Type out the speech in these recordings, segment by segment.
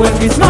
when it's smile.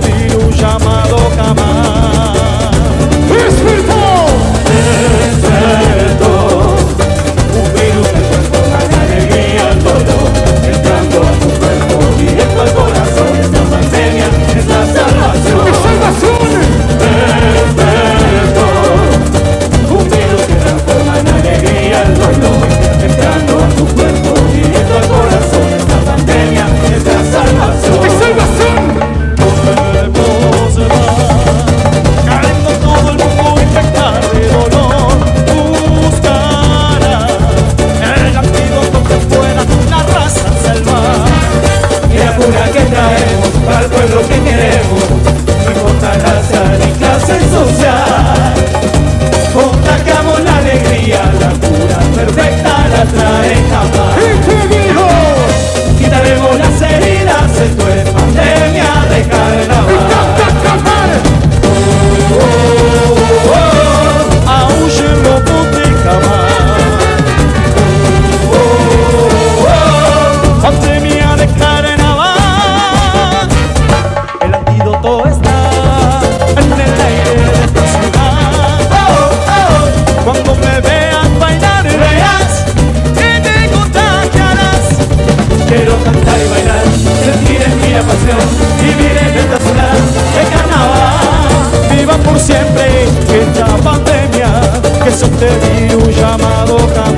recibir un chamado. sentir chamado llamado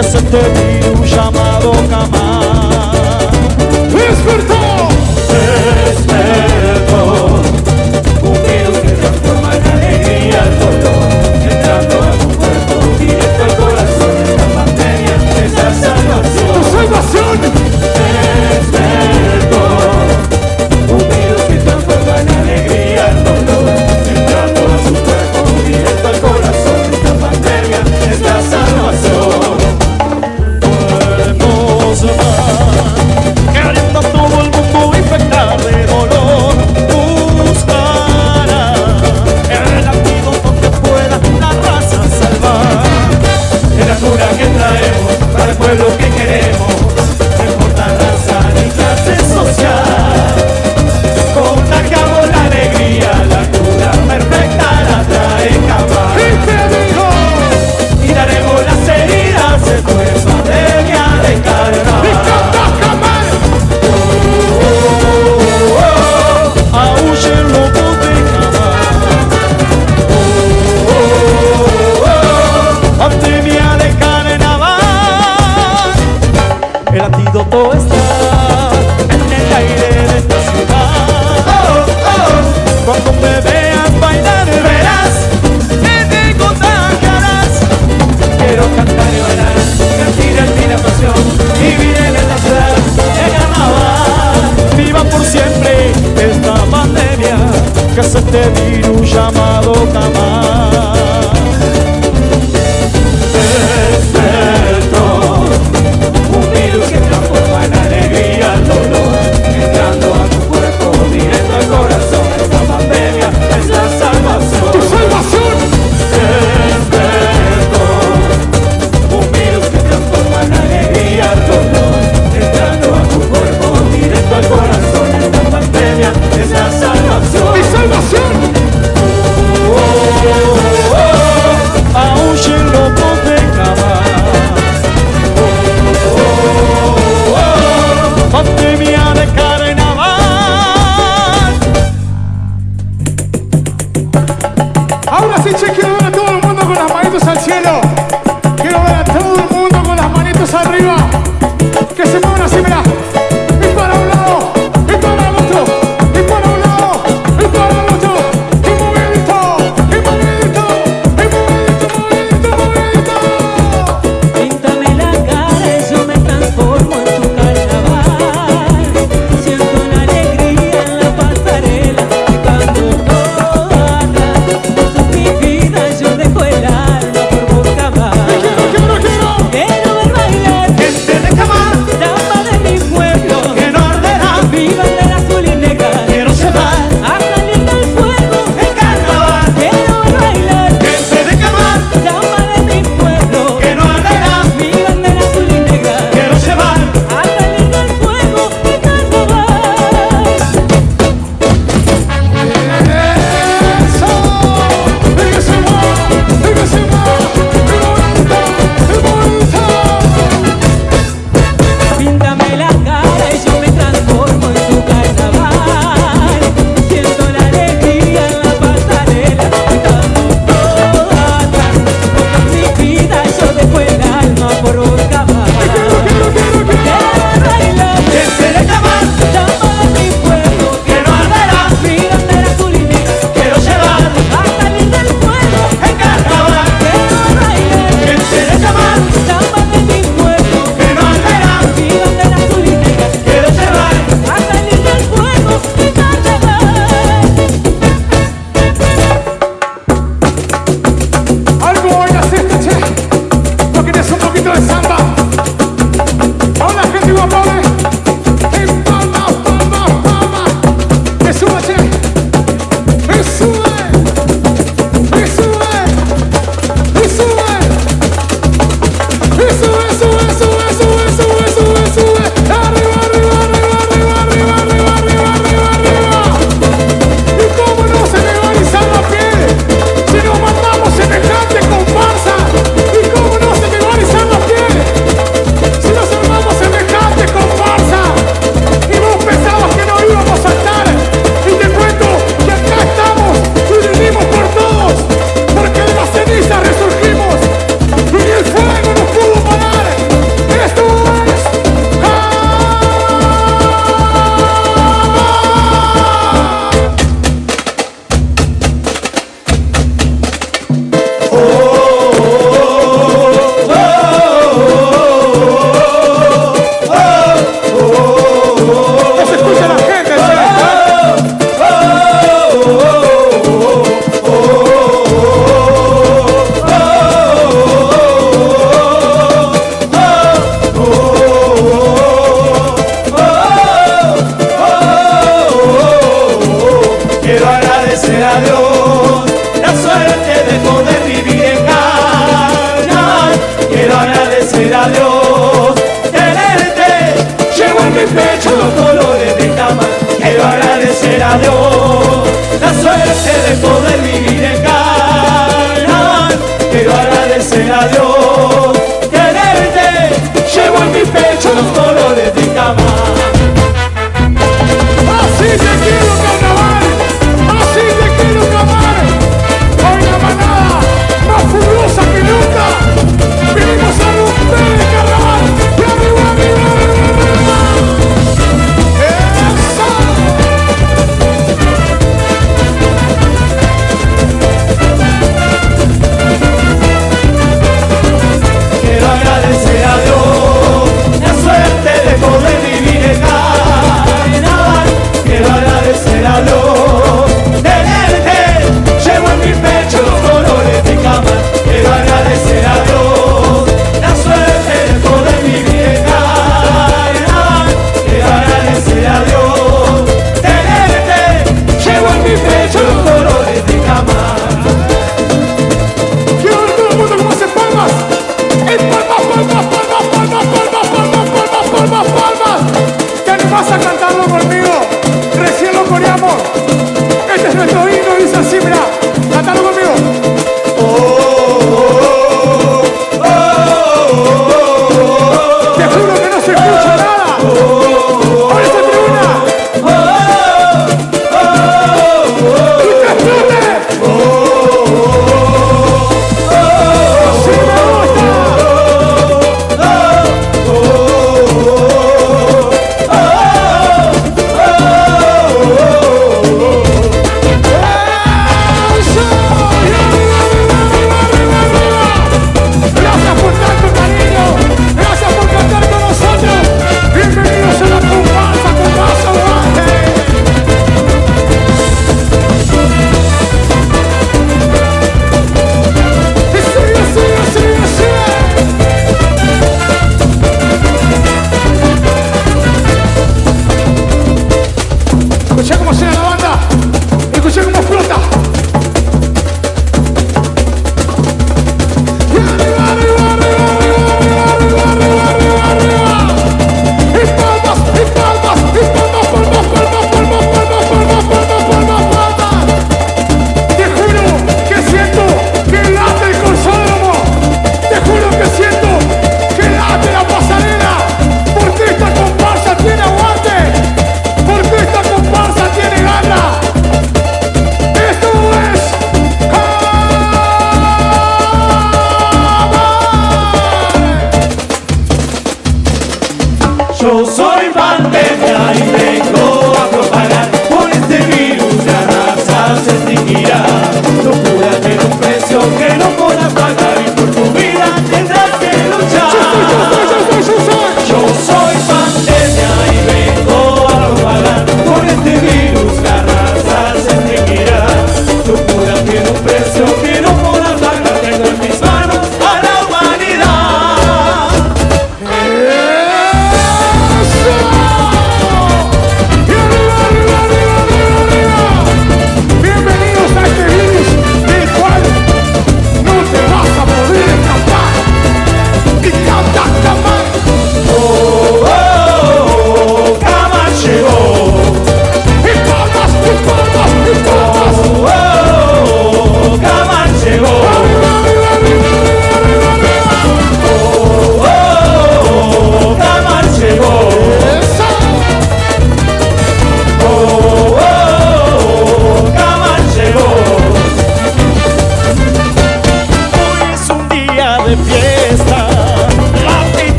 que se te chamado llamado camarada. boca mal.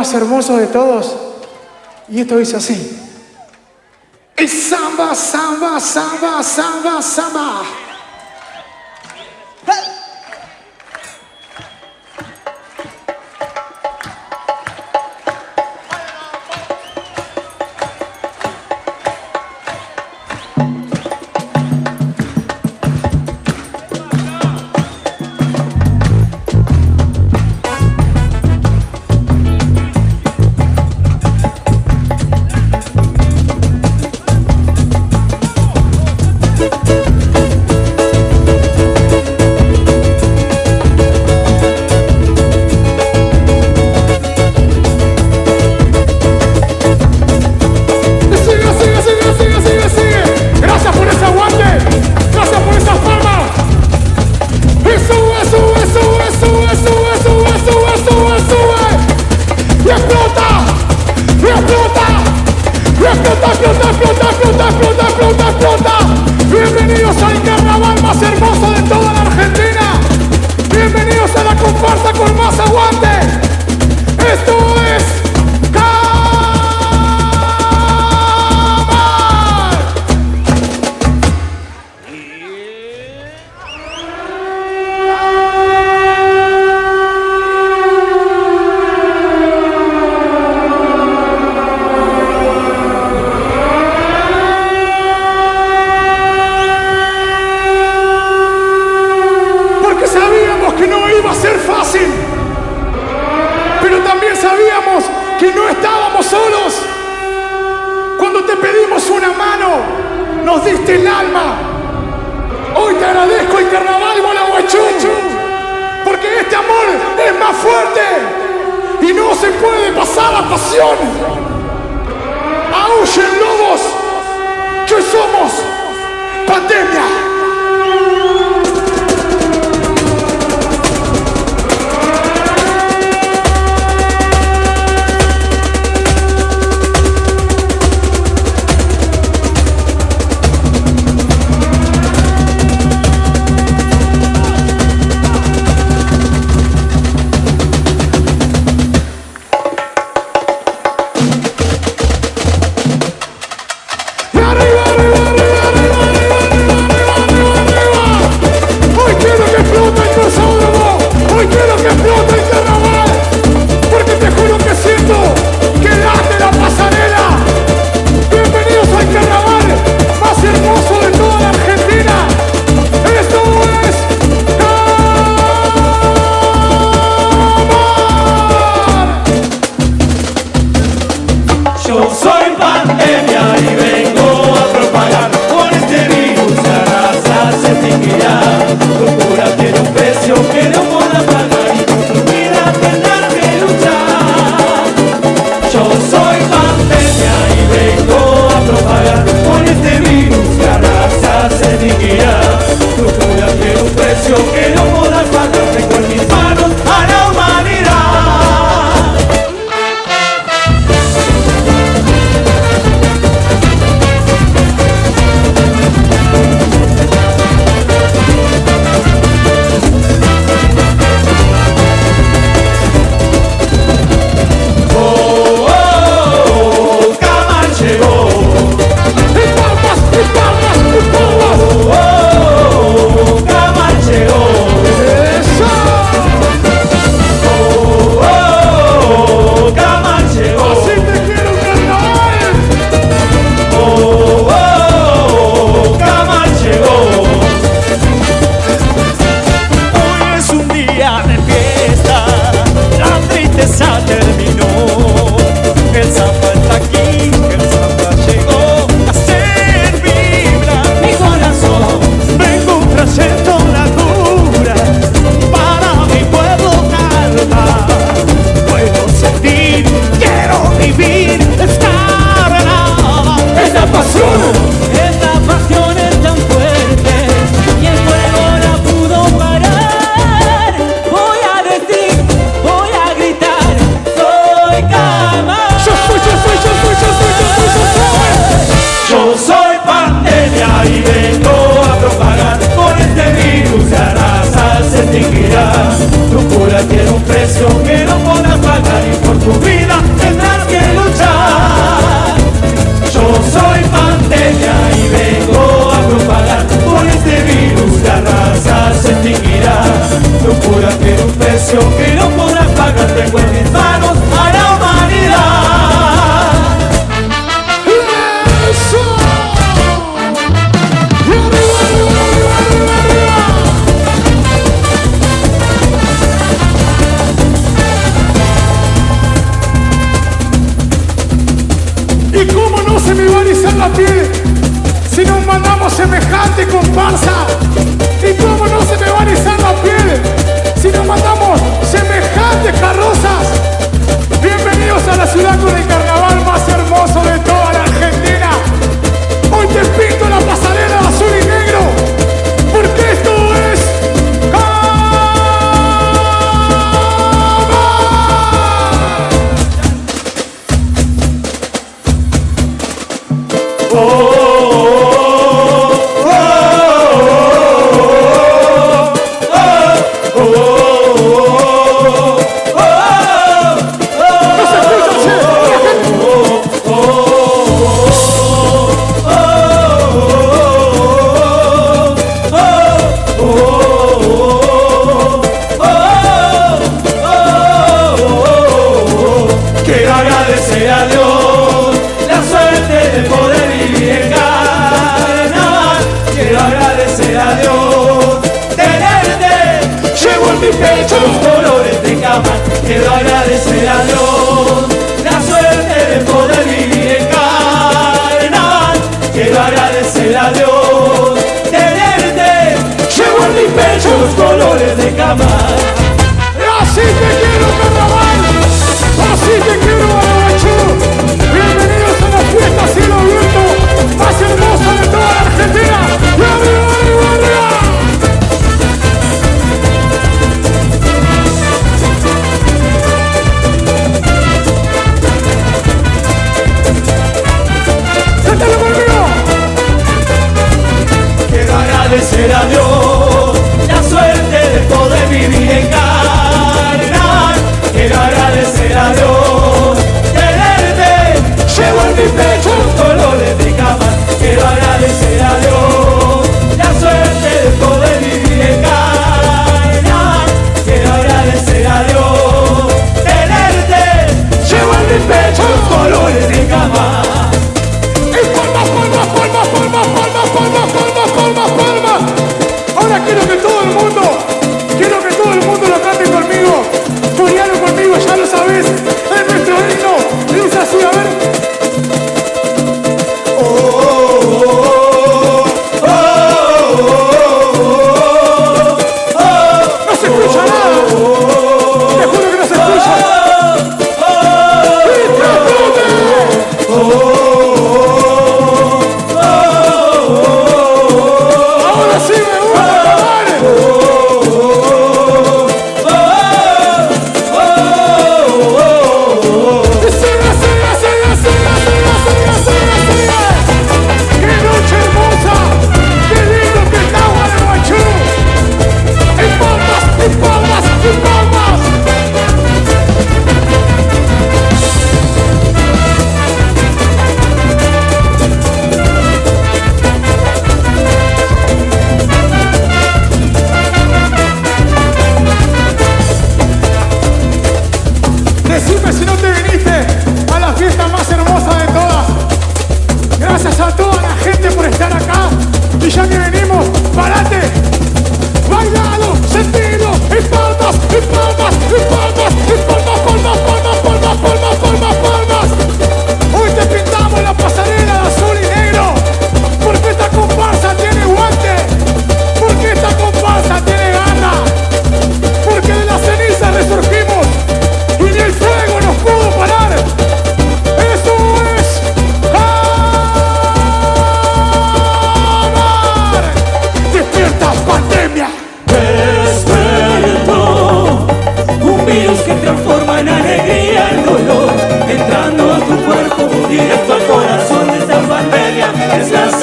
más hermoso de todos. Y esto dice así. Es samba, samba, samba, samba, samba.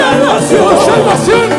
Salvación. Salvación.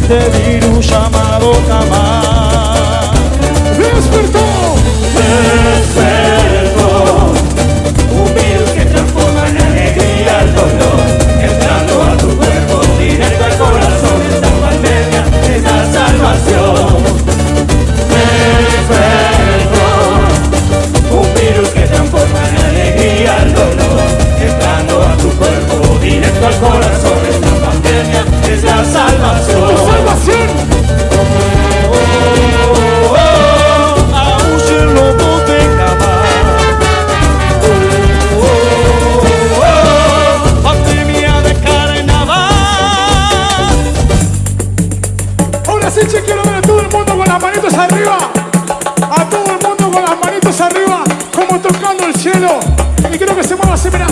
este virus llamado cama. ¡Despertó! ¡Despertó! Un virus que transforma en alegría el dolor, entrando a tu cuerpo, directo al corazón, esta pandemia es la salvación. Despertó, un virus que transforma en alegría el dolor. manitos arriba. A todo el mundo con las manitos arriba, como tocando el cielo. Y creo que se mueva así, mira.